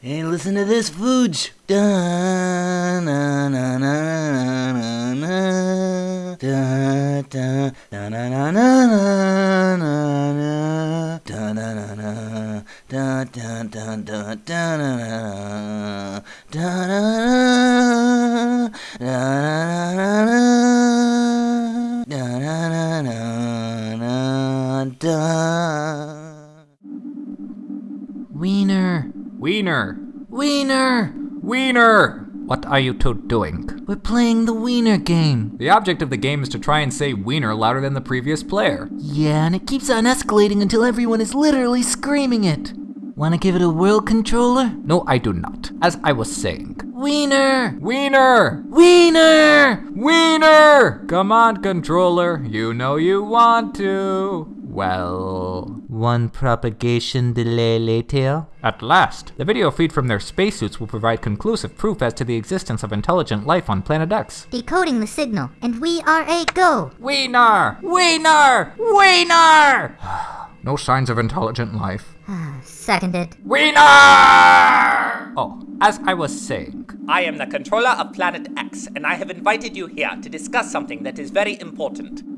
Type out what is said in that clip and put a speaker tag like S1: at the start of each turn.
S1: Hey, listen to this, Fooge. Da na na na na na da da da na na na na na na da na na na da da da da da na na da na na da na na da na na na da
S2: Wiener!
S3: Wiener!
S2: Wiener!
S3: Wiener! What are you two doing?
S2: We're playing the Wiener game.
S3: The object of the game is to try and say Wiener louder than the previous player.
S2: Yeah, and it keeps on escalating until everyone is literally screaming it. Wanna give it a world controller?
S3: No, I do not. As I was saying.
S2: Wiener!
S3: Wiener!
S2: Wiener!
S3: Wiener! Come on, controller. You know you want to. Well.
S2: One propagation delay later.
S3: At last, the video feed from their spacesuits will provide conclusive proof as to the existence of intelligent life on Planet X.
S4: Decoding the signal, and we are a go.
S3: Wiener! Wiener! Wiener! no signs of intelligent life.
S4: Ah, Seconded.
S3: Wiener! Oh, as I was saying.
S5: I am the controller of Planet X, and I have invited you here to discuss something that is very important.